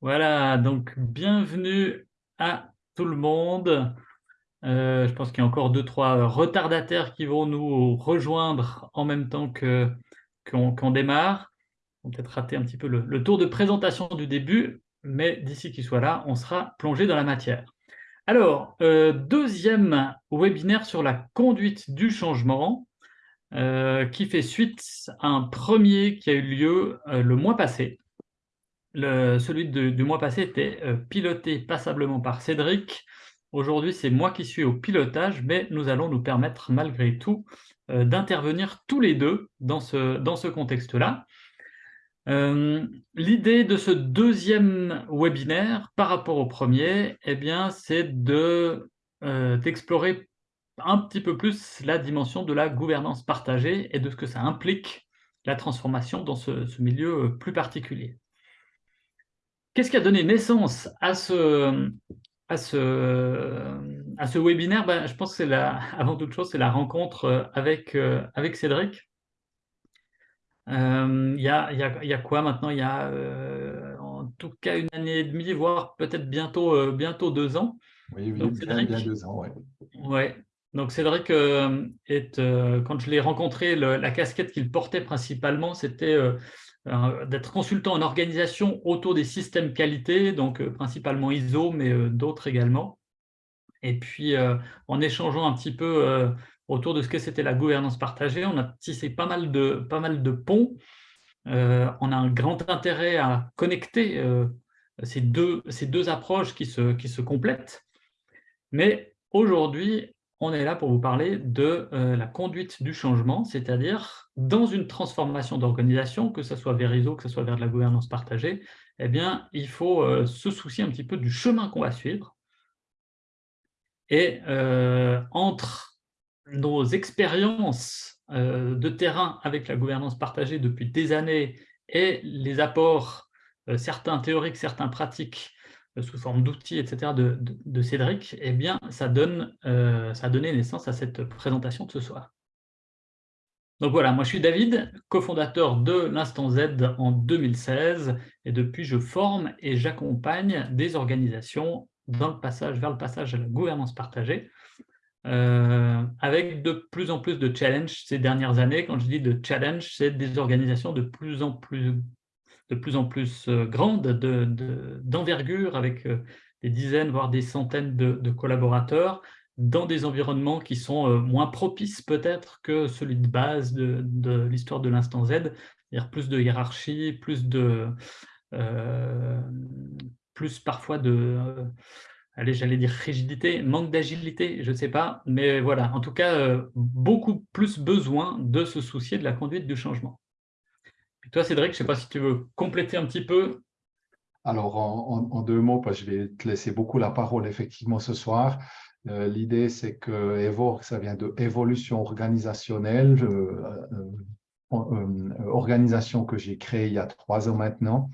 Voilà, donc bienvenue à tout le monde. Euh, je pense qu'il y a encore deux, trois retardataires qui vont nous rejoindre en même temps qu'on démarre. On peut-être rater un petit peu le, tour de présentation du début, mais d'ici qu'ils soient là, on sera plongé dans la matière. Alors, euh, deuxième webinaire sur la conduite du changement, euh, qui fait suite à un premier qui a eu lieu le mois passé, celui du mois passé était euh, piloté passablement par Cédric. Aujourd'hui, c'est moi qui suis au pilotage, mais nous allons nous permettre malgré tout euh, d'intervenir tous les deux dans ce, dans ce contexte-là. Euh, l'idée de ce deuxième webinaire par rapport au premier, eh c'est d'explorer un petit peu plus la dimension de la gouvernance partagée et de ce que ça implique la transformation dans ce milieu plus particulier. Qu'est-ce qui a donné naissance à ce, à ce, à ce webinaire? Ben, Je pense que c'est avant toute chose, c'est la rencontre euh, avec, euh, avec Cédric. Euh, il y, a, y, a, y, a, quoi maintenant? Il y a en tout cas une année et demie, voire peut-être bientôt, bientôt deux ans. Oui, oui Cédric, bien, deux ans, oui. Ouais. Donc Cédric, est, quand je l'ai rencontré, la casquette qu'il portait principalement, c'était euh, d'être consultant en organisation autour des systèmes qualité, donc euh, principalement ISO, mais euh, d'autres également. Et puis, en échangeant un petit peu autour de ce que c'était la gouvernance partagée, on a tissé pas mal de, pas mal de ponts. on a un grand intérêt à connecter ces, deux, ces deux approches qui se, qui se complètent. Mais aujourd'hui, on est là pour vous parler de euh, la conduite du changement, c'est-à-dire dans une transformation d'organisation, que ce soit vers ISO, que ce soit vers de la gouvernance partagée, eh bien, il faut euh, se soucier un petit peu du chemin qu'on va suivre. Et euh, entre nos expériences de terrain avec la gouvernance partagée depuis des années et les apports, certains théoriques, certains pratiques, sous forme d'outils, etc., de, Cédric, eh bien, ça, donne, euh, a donné naissance à cette présentation de ce soir. Donc voilà, moi je suis David, cofondateur de l'Instant Z en 2016, et depuis je forme et j'accompagne des organisations dans le passage, vers le passage à la gouvernance partagée, euh, avec de plus en plus de challenges ces dernières années. Quand je dis de challenge, c'est des organisations de plus en plus de plus en plus euh, grande, d'envergure, avec euh, des dizaines, voire des centaines de, collaborateurs, dans des environnements qui sont euh, moins propices peut-être que celui de base de, l'histoire de l'instant Z, c'est-à-dire plus de hiérarchie, plus de... plus parfois de... allez, j'allais dire rigidité, manque d'agilité, je ne sais pas, mais voilà, en tout cas, beaucoup plus besoin de se soucier de la conduite du changement toi, Cédric, je ne sais pas si tu veux compléter un petit peu. Alors, en, deux mots, parce que je vais te laisser beaucoup la parole effectivement ce soir. Euh, l'idée, c'est que EVOR, ça vient de évolution organisationnelle, euh, euh, organisation que j'ai créée il y a trois ans maintenant.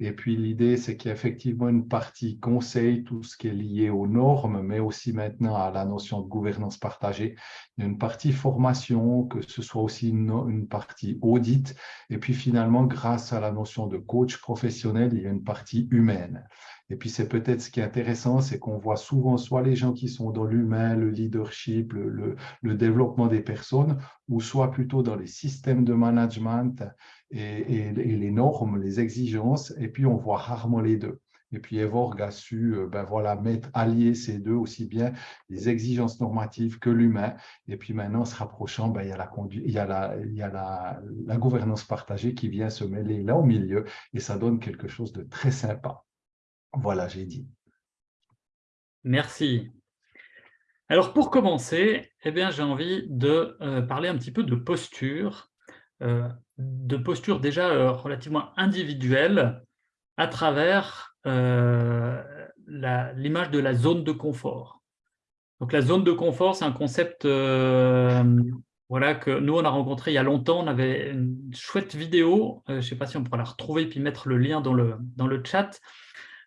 Et puis l'idée, c'est qu'il y a effectivement une partie conseil, tout ce qui est lié aux normes, mais aussi maintenant à la notion de gouvernance partagée. Il y a une partie formation, que ce soit aussi une, partie audit. Et puis finalement, grâce à la notion de coach professionnel, il y a une partie humaine. Et puis, c'est peut-être ce qui est intéressant, c'est qu'on voit souvent soit les gens qui sont dans l'humain, le leadership, le, développement des personnes, ou soit plutôt dans les systèmes de management et, les normes, les exigences, et puis on voit rarement les deux. Et puis Evorg a su euh, ben voilà, mettre, allier ces deux aussi bien les exigences normatives que l'humain. Et puis maintenant, se rapprochant, ben, il y a, la gouvernance partagée qui vient se mêler là au milieu et ça donne quelque chose de très sympa. Voilà, j'ai dit. Merci. Alors pour commencer, eh j'ai envie de euh, parler un petit peu de posture, euh, de posture déjà euh, relativement individuelle à travers l'image de la zone de confort. Donc la zone de confort, c'est un concept voilà, que nous, on a rencontré il y a longtemps. On avait une chouette vidéo, je ne sais pas si on pourra la retrouver puis mettre le lien dans le, dans le chat,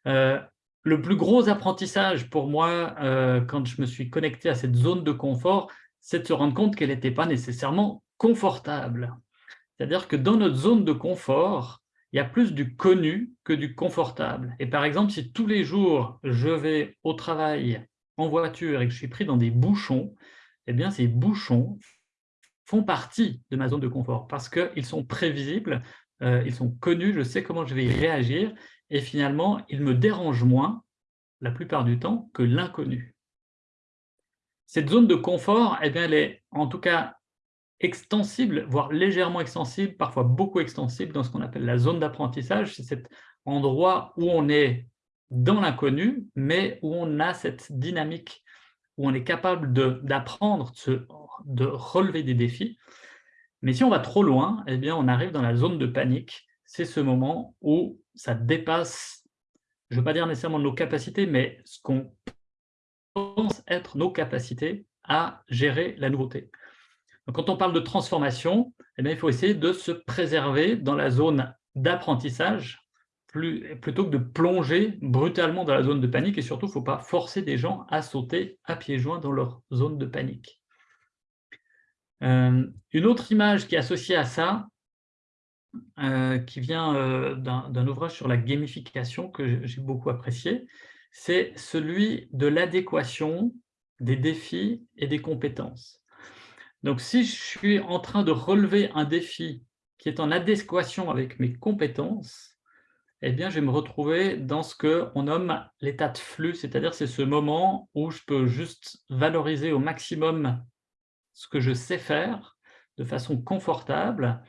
le plus gros apprentissage pour moi, euh, quand je me suis connecté à cette zone de confort, c'est de se rendre compte qu'elle n'était pas nécessairement confortable. C'est-à-dire que dans notre zone de confort, il y a plus du connu que du confortable. Et par exemple, si tous les jours, je vais au travail en voiture et que je suis pris dans des bouchons, eh bien, ces bouchons font partie de ma zone de confort parce qu'ils sont prévisibles, euh, ils sont connus, je sais comment je vais y réagir et finalement, ils me dérangent moins la plupart du temps que l'inconnu. Cette zone de confort, eh bien, elle est en tout cas extensible, voire légèrement extensible, parfois beaucoup extensible dans ce qu'on appelle la zone d'apprentissage. C'est cet endroit où on est dans l'inconnu, mais où on a cette dynamique, où on est capable d'apprendre, de, de, relever des défis. Mais si on va trop loin, eh bien, on arrive dans la zone de panique. C'est ce moment où ça dépasse, je ne veux pas dire nécessairement nos capacités, mais ce qu'on pense être nos capacités à gérer la nouveauté quand on parle de transformation, eh il faut essayer de se préserver dans la zone d'apprentissage plutôt que de plonger brutalement dans la zone de panique et surtout, il ne faut pas forcer des gens à sauter à pieds joints dans leur zone de panique. Euh, une autre image qui est associée à ça, euh, qui vient euh, d'un ouvrage sur la gamification que j'ai beaucoup apprécié, c'est celui de l'adéquation des défis et des compétences. Donc, si je suis en train de relever un défi qui est en adéquation avec mes compétences, eh bien, je vais me retrouver dans ce qu'on nomme l'état de flux, c'est-à-dire c'est ce moment où je peux juste valoriser au maximum ce que je sais faire de façon confortable.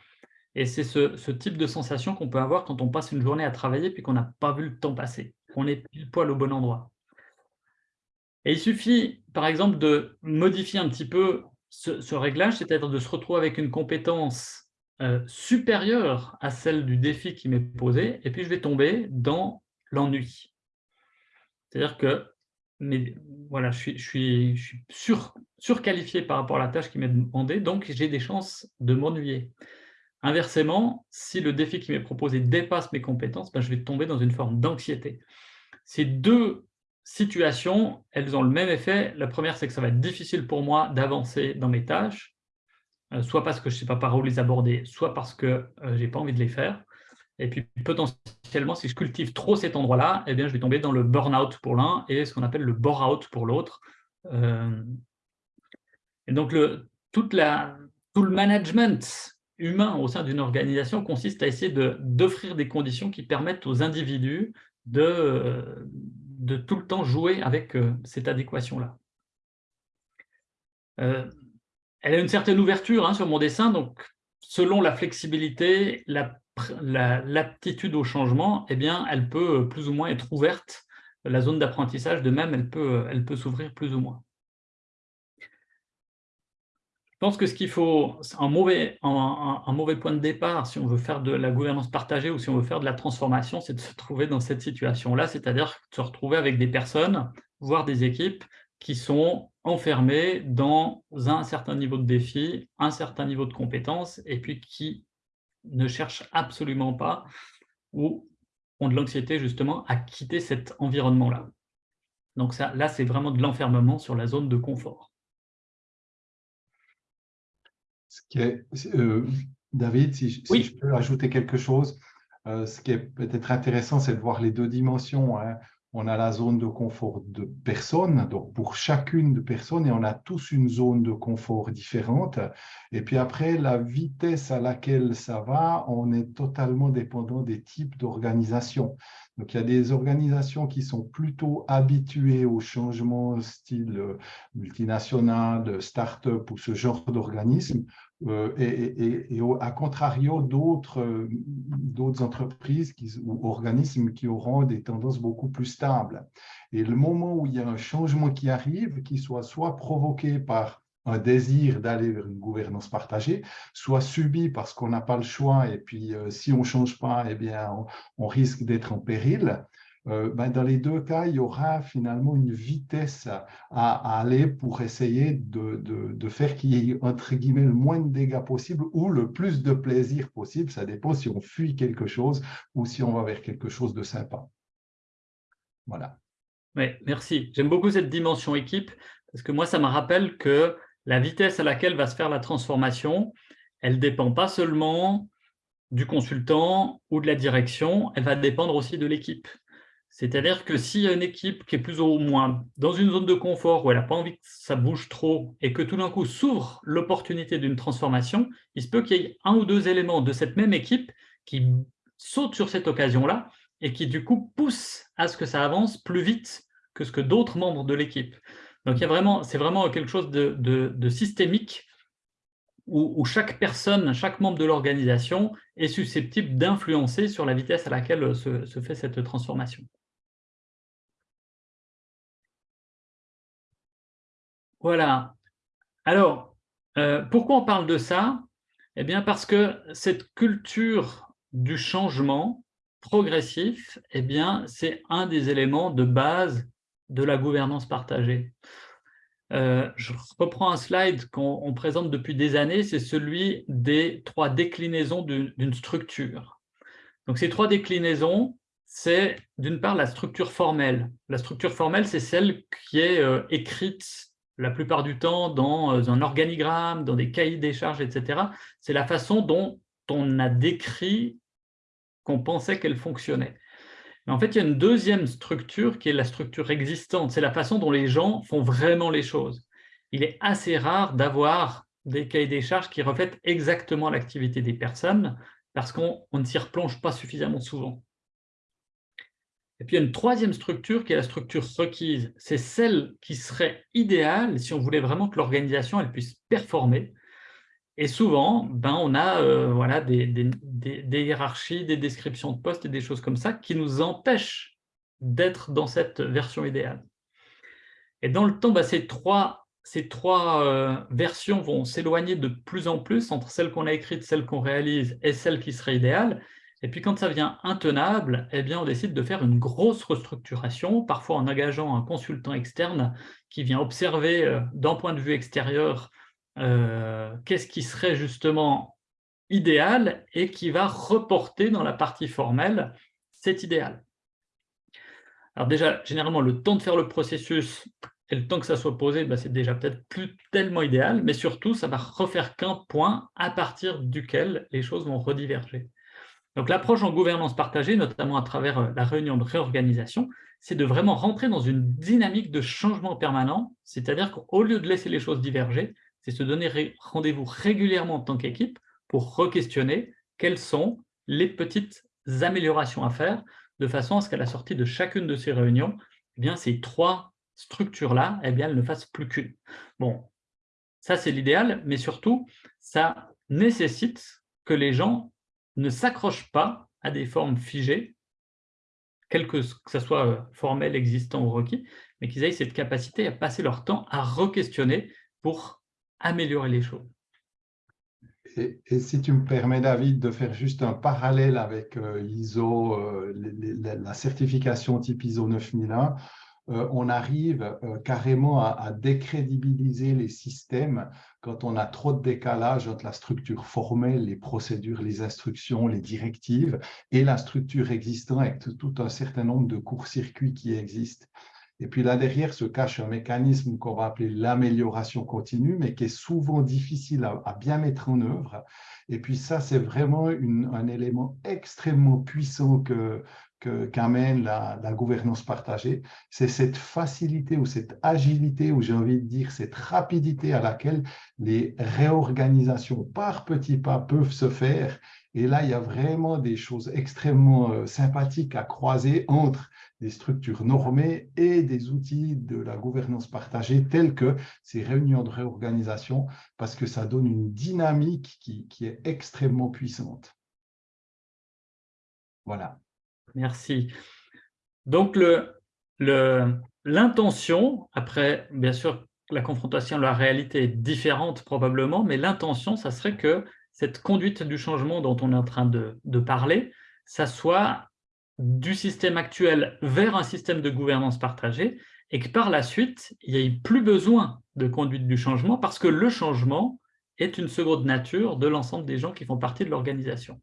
Et c'est ce, type de sensation qu'on peut avoir quand on passe une journée à travailler puis qu'on n'a pas vu le temps passer. On est pile poil au bon endroit. Et il suffit, par exemple, de modifier un petit peu ce, réglage, c'est-à-dire de se retrouver avec une compétence euh, supérieure à celle du défi qui m'est posé, et puis je vais tomber dans l'ennui. C'est-à-dire que voilà, je suis sur, surqualifié par rapport à la tâche qui m'est demandée, donc j'ai des chances de m'ennuyer. Inversement, si le défi qui m'est proposé dépasse mes compétences, ben, je vais tomber dans une forme d'anxiété. Ces deux situations, elles ont le même effet. La première, c'est que ça va être difficile pour moi d'avancer dans mes tâches, euh, soit parce que je ne sais pas par où les aborder, soit parce que euh, je n'ai pas envie de les faire. Et puis, potentiellement, si je cultive trop cet endroit-là, eh bien, je vais tomber dans le burn-out pour l'un et ce qu'on appelle le bore-out pour l'autre. Euh, et donc, le, toute la, tout le management humain au sein d'une organisation consiste à essayer d'offrir des conditions qui permettent aux individus de, tout le temps jouer avec euh, cette adéquation-là. Euh, elle a une certaine ouverture hein, sur mon dessin, donc selon la flexibilité, l'aptitude au changement, eh bien, elle peut euh, plus ou moins être ouverte. La zone d'apprentissage, de même, elle peut s'ouvrir plus ou moins. Je pense que ce qu'il faut, un mauvais, un, mauvais point de départ, si on veut faire de la gouvernance partagée ou si on veut faire de la transformation, c'est de se trouver dans cette situation-là, c'est-à-dire de se retrouver avec des personnes, voire des équipes, qui sont enfermées dans un certain niveau de défi, un certain niveau de compétences, et puis qui ne cherchent absolument pas ou ont de l'anxiété justement à quitter cet environnement-là. Donc ça, là, c'est vraiment de l'enfermement sur la zone de confort. Ce qui est, euh, David, si, je peux ajouter quelque chose, euh, ce qui est peut-être intéressant, c'est de voir les deux dimensions. Hein. On a la zone de confort de personne, donc pour chacune de personnes, et on a tous une zone de confort différente. Et puis après, la vitesse à laquelle ça va, on est totalement dépendant des types d'organisation. Donc, il y a des organisations qui sont plutôt habituées au changement style euh, multinational, start-up ou ce genre d'organisme, euh, et, à contrario d'autres euh, entreprises ou organismes qui auront des tendances beaucoup plus stables. Et le moment où il y a un changement qui arrive, qui soit soit provoqué par un désir d'aller vers une gouvernance partagée, soit subi parce qu'on n'a pas le choix et puis euh, si on ne change pas, eh bien, on, risque d'être en péril. Euh, ben, dans les deux cas, il y aura finalement une vitesse à, aller pour essayer de, faire qu'il y ait entre guillemets le moins de dégâts possible ou le plus de plaisir possible. Ça dépend si on fuit quelque chose ou si on va vers quelque chose de sympa. Voilà. Oui, merci. J'aime beaucoup cette dimension équipe parce que moi, ça me rappelle que la vitesse à laquelle va se faire la transformation, elle ne dépend pas seulement du consultant ou de la direction, elle va dépendre aussi de l'équipe. C'est-à-dire que a une équipe qui est plus ou moins dans une zone de confort où elle n'a pas envie que ça bouge trop et que tout d'un coup s'ouvre l'opportunité d'une transformation, il se peut qu'il y ait un ou deux éléments de cette même équipe qui sautent sur cette occasion-là et qui du coup poussent à ce que ça avance plus vite que ce que d'autres membres de l'équipe. Donc c'est vraiment quelque chose de systémique où, chaque personne, chaque membre de l'organisation est susceptible d'influencer sur la vitesse à laquelle se, fait cette transformation. Voilà. Alors, euh, pourquoi on parle de ça? Eh bien, parce que cette culture du changement progressif, eh bien, c'est un des éléments de base de la gouvernance partagée. Euh, je reprends un slide qu'on présente depuis des années, c'est celui des trois déclinaisons d'une structure. Donc ces trois déclinaisons, c'est d'une part la structure formelle. La structure formelle, c'est celle qui est euh, écrite la plupart du temps dans euh, un organigramme, dans des cahiers des charges, etc. C'est la façon dont on a décrit qu'on pensait qu'elle fonctionnait. Mais en fait, il y a une deuxième structure qui est la structure existante. C'est la façon dont les gens font vraiment les choses. Il est assez rare d'avoir des cahiers des charges qui reflètent exactement l'activité des personnes parce qu'on ne s'y replonge pas suffisamment souvent. Et puis, il y a une troisième structure qui est la structure requise. C'est celle qui serait idéale si on voulait vraiment que l'organisation puisse performer. Et souvent, ben, on a euh, voilà, des, hiérarchies, des descriptions de postes et des choses comme ça qui nous empêchent d'être dans cette version idéale. Et dans le temps, ben, ces trois, ces trois euh, versions vont s'éloigner de plus en plus entre celle qu'on a écrite, celle qu'on réalise et celle qui serait idéale. Et puis quand ça devient intenable, eh bien, on décide de faire une grosse restructuration, parfois en engageant un consultant externe qui vient observer euh, d'un point de vue extérieur euh, qu'est-ce qui serait justement idéal et qui va reporter dans la partie formelle cet idéal. Alors déjà, généralement, le temps de faire le processus et le temps que ça soit posé, bah, c'est déjà peut-être plus tellement idéal, mais surtout, ça va refaire qu'un point à partir duquel les choses vont rediverger. Donc l'approche en gouvernance partagée, notamment à travers euh, la réunion de réorganisation, c'est de vraiment rentrer dans une dynamique de changement permanent, c'est-à-dire qu'au lieu de laisser les choses diverger, c'est se donner rendez-vous régulièrement en tant qu'équipe pour re-questionner quelles sont les petites améliorations à faire, de façon à ce qu'à la sortie de chacune de ces réunions, eh bien, ces trois structures-là, eh ne fassent plus qu'une. Bon, ça c'est l'idéal, mais surtout, ça nécessite que les gens ne s'accrochent pas à des formes figées, quel que, ce soit euh, formel, existant ou requis, mais qu'ils aient cette capacité à passer leur temps à re-questionner pour améliorer les choses. Et, si tu me permets, David, de faire juste un parallèle avec euh, ISO, euh, la certification type ISO 9001, euh, on arrive carrément à, décrédibiliser les systèmes quand on a trop de décalage entre la structure formelle, les procédures, les instructions, les directives, et la structure existante avec tout un certain nombre de courts-circuits qui existent. Et puis là derrière se cache un mécanisme qu'on va appeler l'amélioration continue, mais qui est souvent difficile à, bien mettre en œuvre. Et puis ça, c'est vraiment un élément extrêmement puissant que, qu'amène la, la, gouvernance partagée, c'est cette facilité ou cette agilité, ou j'ai envie de dire cette rapidité à laquelle les réorganisations par petits pas peuvent se faire. Et là, il y a vraiment des choses extrêmement euh, sympathiques à croiser entre des structures normées et des outils de la gouvernance partagée tels que ces réunions de réorganisation parce que ça donne une dynamique qui, est extrêmement puissante. Voilà. Merci. Donc, l'intention, après, bien sûr, la confrontation, la réalité est différente probablement, mais l'intention, ça serait que cette conduite du changement dont on est en train de, parler, ça soit du système actuel vers un système de gouvernance partagée et que par la suite, il n'y ait plus besoin de conduite du changement parce que le changement est une seconde nature de l'ensemble des gens qui font partie de l'organisation.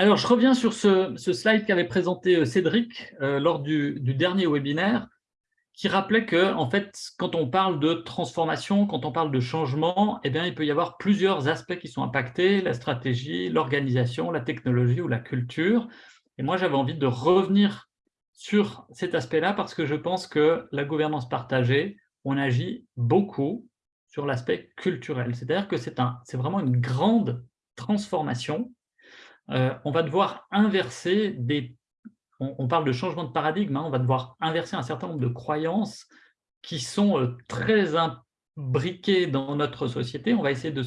Alors, je reviens sur ce, slide qu'avait présenté euh, Cédric euh, lors du, dernier webinaire, qui rappelait que, en fait, quand on parle de transformation, quand on parle de changement, eh bien, il peut y avoir plusieurs aspects qui sont impactés, la stratégie, l'organisation, la technologie ou la culture. Et moi, j'avais envie de revenir sur cet aspect-là parce que je pense que la gouvernance partagée, on agit beaucoup sur l'aspect culturel. C'est-à-dire que c'est vraiment une grande transformation. Euh, on va devoir inverser des on, parle de changement de paradigme, hein, on va devoir inverser un certain nombre de croyances qui sont euh, très imbriquées dans notre société. On va essayer de,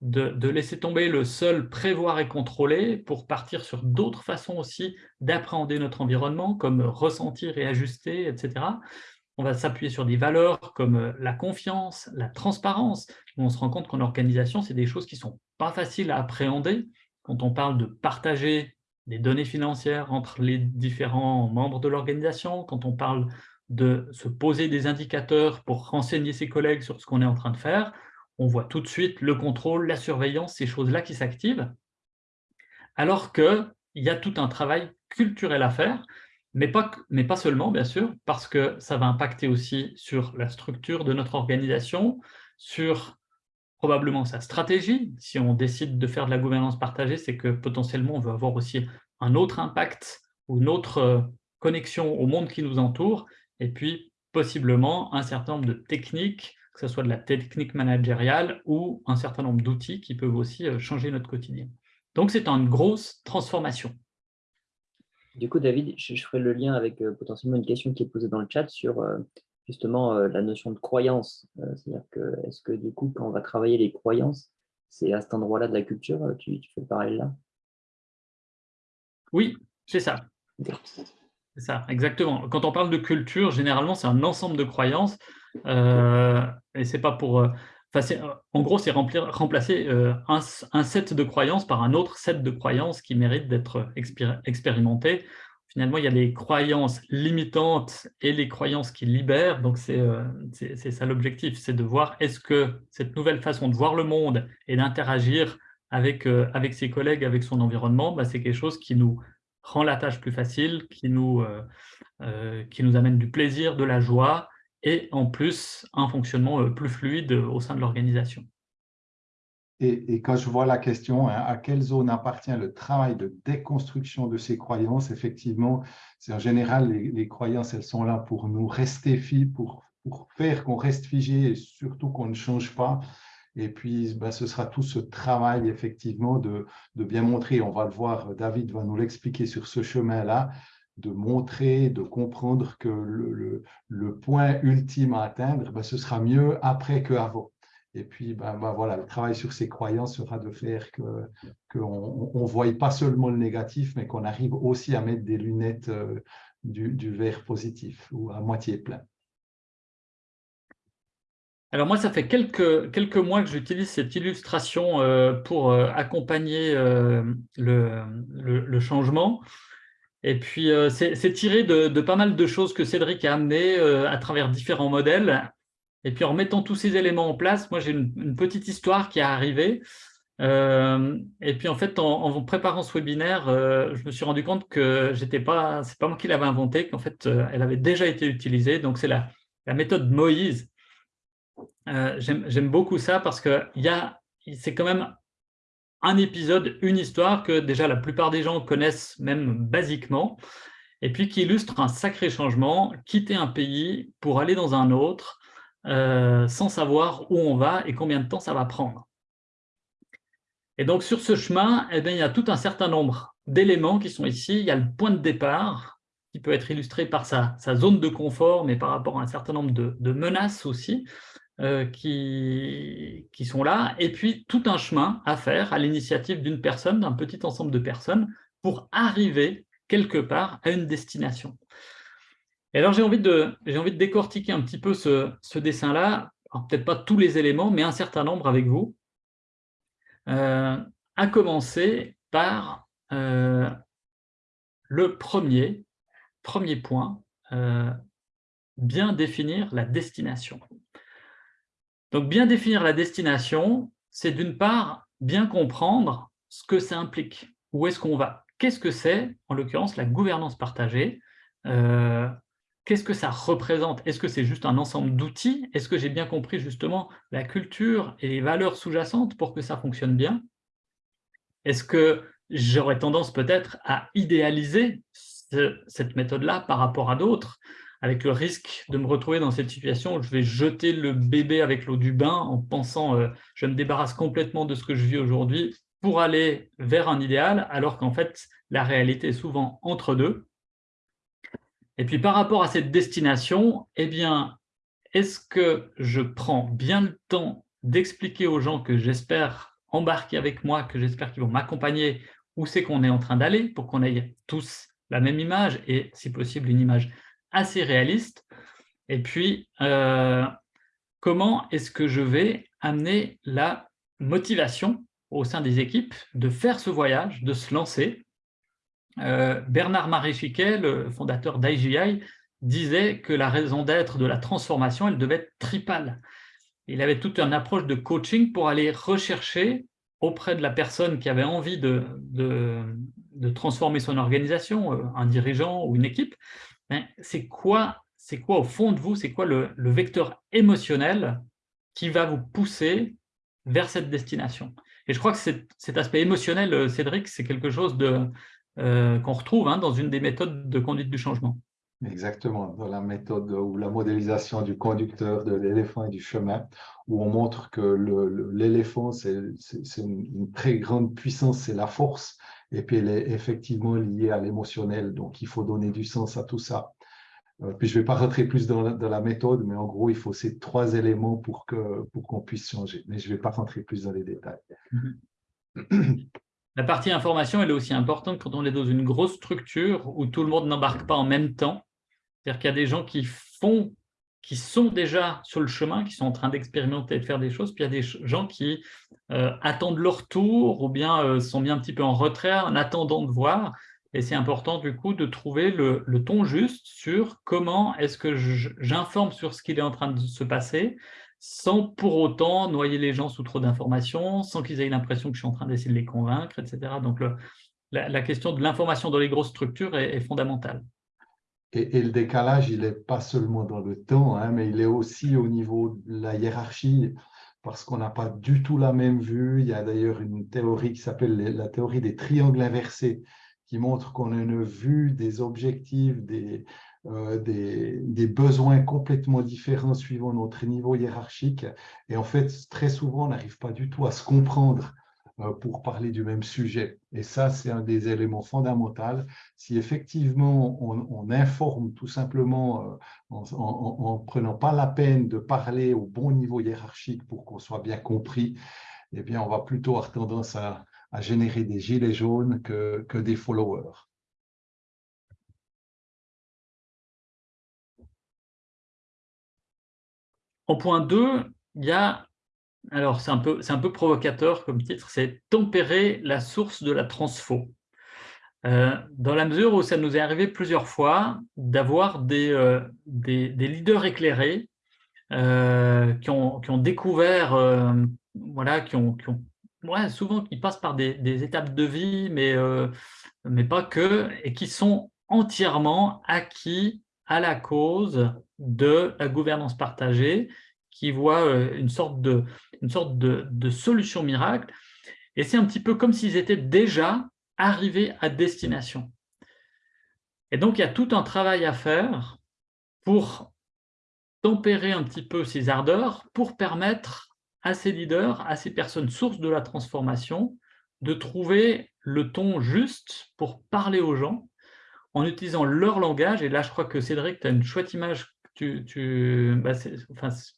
de, laisser tomber le seul prévoir et contrôler pour partir sur d'autres façons aussi d'appréhender notre environnement, comme ressentir et ajuster, etc. On va s'appuyer sur des valeurs comme euh, la confiance, la transparence. On se rend compte qu'en organisation, c'est des choses qui ne sont pas faciles à appréhender. Quand on parle de partager des données financières entre les différents membres de l'organisation, quand on parle de se poser des indicateurs pour renseigner ses collègues sur ce qu'on est en train de faire, on voit tout de suite le contrôle, la surveillance, ces choses-là qui s'activent, alors qu'il y a tout un travail culturel à faire, mais pas, mais pas seulement, bien sûr, parce que ça va impacter aussi sur la structure de notre organisation, sur probablement sa stratégie. Si on décide de faire de la gouvernance partagée, c'est que potentiellement on veut avoir aussi un autre impact ou une autre euh, connexion au monde qui nous entoure, et puis possiblement un certain nombre de techniques, que ce soit de la technique managériale ou un certain nombre d'outils qui peuvent aussi euh, changer notre quotidien. Donc c'est une grosse transformation. Du coup, David, je, ferai le lien avec euh, potentiellement une question qui est posée dans le chat sur justement euh, la notion de croyance. Euh, c'est-à-dire que, est-ce que du coup, quand on va travailler les croyances, c'est à cet endroit-là de la culture, euh, tu, tu fais pareil là? Oui, c'est ça. C'est ça, exactement. Quand on parle de culture, généralement, c'est un ensemble de croyances. et c'est pas pour... en gros, c'est remplacer un, un, set de croyances par un autre set de croyances qui mérite d'être expérimenté finalement, il y a les croyances limitantes et les croyances qui libèrent. Donc, c'est euh, ça l'objectif, c'est de voir est-ce que cette nouvelle façon de voir le monde et d'interagir avec, euh, avec ses collègues, avec son environnement, bah, c'est quelque chose qui nous rend la tâche plus facile, qui nous, euh, qui nous amène du plaisir, de la joie et en plus un fonctionnement plus fluide au sein de l'organisation. Et, quand je vois la question, hein, à quelle zone appartient le travail de déconstruction de ces croyances, effectivement, c'est en général, les, croyances, elles sont là pour nous rester pour, pour faire qu'on reste figé et surtout qu'on ne change pas. Et puis, ben, ce sera tout ce travail, effectivement, de, de, bien montrer, on va le voir, David va nous l'expliquer sur ce chemin-là, de montrer, de comprendre que le, le, le point ultime à atteindre, ben, ce sera mieux après qu'avant. Et puis, ben, voilà, le travail sur ces croyances sera de faire qu'on que ne voie pas seulement le négatif, mais qu'on arrive aussi à mettre des lunettes euh, du, du, verre positif ou à moitié plein. Alors moi, ça fait quelques, quelques mois que j'utilise cette illustration euh, pour euh, accompagner le, le, changement. Et puis, c'est tiré de, de, pas mal de choses que Cédric a amenées à travers différents modèles. Et puis en mettant tous ces éléments en place, moi j'ai une, petite histoire qui est arrivée. Euh, et puis en fait, en, préparant ce webinaire, euh, je me suis rendu compte que j'étais pas, c'est pas moi qui l'avais inventé, qu'en fait, euh, elle avait déjà été utilisée. Donc c'est la, la, méthode Moïse. J'aime beaucoup ça parce que c'est quand même un épisode, une histoire que déjà la plupart des gens connaissent même basiquement, et puis qui illustre un sacré changement, quitter un pays pour aller dans un autre, euh, sans savoir où on va et combien de temps ça va prendre. Et donc, sur ce chemin, eh il y a tout un certain nombre d'éléments qui sont ici. Il y a le point de départ, qui peut être illustré par sa, zone de confort, mais par rapport à un certain nombre de, menaces aussi, euh, qui sont là. Et puis, tout un chemin à faire à l'initiative d'une personne, d'un petit ensemble de personnes, pour arriver quelque part à une destination. Et alors, j'ai envie, de, envie de décortiquer un petit peu ce, dessin-là, peut-être pas tous les éléments, mais un certain nombre avec vous, euh, à commencer par euh, le premier, premier point, euh, bien définir la destination. Donc, bien définir la destination, c'est d'une part bien comprendre ce que ça implique, où est-ce qu'on va? Qu'est-ce que c'est, en l'occurrence, la gouvernance partagée qu'est-ce que ça représente? Est-ce que c'est juste un ensemble d'outils? Est-ce que j'ai bien compris justement la culture et les valeurs sous-jacentes pour que ça fonctionne bien? Est-ce que j'aurais tendance peut-être à idéaliser cette méthode-là par rapport à d'autres avec le risque de me retrouver dans cette situation où je vais jeter le bébé avec l'eau du bain en pensant euh, je me débarrasse complètement de ce que je vis aujourd'hui pour aller vers un idéal, alors qu'en fait, la réalité est souvent entre deux. Et puis par rapport à cette destination, eh bien, est-ce que je prends bien le temps d'expliquer aux gens que j'espère embarquer avec moi, que j'espère qu'ils vont m'accompagner, où c'est qu'on est en train d'aller, pour qu'on ait tous la même image, et si possible une image assez réaliste? Et puis, euh, comment est-ce que je vais amener la motivation au sein des équipes de faire ce voyage, de se lancer. Euh, Bernard Maréchiquet, le fondateur d'IGI, disait que la raison d'être de la transformation, elle devait être tripale. Il avait toute une approche de coaching pour aller rechercher auprès de la personne qui avait envie de, de, transformer son organisation, euh, un dirigeant ou une équipe, ben, c'est quoi, quoi au fond de vous, c'est quoi le, vecteur émotionnel qui va vous pousser vers cette destination? Et je crois que cet aspect émotionnel, euh, Cédric, c'est quelque chose euh, qu'on retrouve hein, dans une des méthodes de conduite du changement. Exactement, dans la méthode ou la modélisation du conducteur, de l'éléphant et du chemin, où on montre que l'éléphant, c'est une, très grande puissance, c'est la force, et puis elle est effectivement liée à l'émotionnel, donc il faut donner du sens à tout ça. Euh, puis je ne vais pas rentrer plus dans la, méthode, mais en gros, il faut ces trois éléments pour qu'on pour puisse changer. Mais je ne vais pas rentrer plus dans les détails. La partie information, elle est aussi importante quand on est dans une grosse structure où tout le monde n'embarque pas en même temps. C'est-à-dire qu'il y a des gens qui font, qui sont déjà sur le chemin, qui sont en train d'expérimenter et de faire des choses, puis il y a des gens qui euh, attendent leur tour ou bien euh, sont mis un petit peu en retrait en attendant de voir. Et c'est important du coup de trouver le, ton juste sur comment est-ce que j'informe sur ce qu'il est en train de se passer sans pour autant noyer les gens sous trop d'informations, sans qu'ils aient l'impression que je suis en train d'essayer de les convaincre, etc. Donc la, question de l'information dans les grosses structures est, fondamentale. Et, le décalage, il n'est pas seulement dans le temps, hein, mais il est aussi au niveau de la hiérarchie, parce qu'on n'a pas du tout la même vue. Il y a d'ailleurs une théorie qui s'appelle la théorie des triangles inversés, qui montre qu'on a une vue des objectifs, euh, des, besoins complètement différents suivant notre niveau hiérarchique. Et en fait, très souvent, on n'arrive pas du tout à se comprendre euh, pour parler du même sujet. Et ça, c'est un des éléments fondamentaux. Si effectivement, on, informe tout simplement euh, en ne prenant pas la peine de parler au bon niveau hiérarchique pour qu'on soit bien compris, eh bien, on va plutôt avoir tendance à, générer des gilets jaunes que des followers. En point 2, il y a, alors c'est un, peu, un peu provocateur comme titre, c'est « Tempérer la source de la transfo. Euh, dans la mesure où ça nous est arrivé plusieurs fois d'avoir des, euh, des, leaders éclairés euh, qui, ont, qui, ont, découvert, voilà, qui ont, qui ont souvent qui passent par des, étapes de vie, mais, mais pas que, et qui sont entièrement acquis à la cause de la gouvernance partagée, qui voit euh, une sorte de, une sorte de, de solution miracle. Et c'est un petit peu comme s'ils étaient déjà arrivés à destination. Et donc, il y a tout un travail à faire pour tempérer un petit peu ces ardeurs, pour permettre à ces leaders, à ces personnes sources de la transformation, de trouver le ton juste pour parler aux gens en utilisant leur langage. Et là, je crois que Cédric, tu as une chouette image, tu, bah,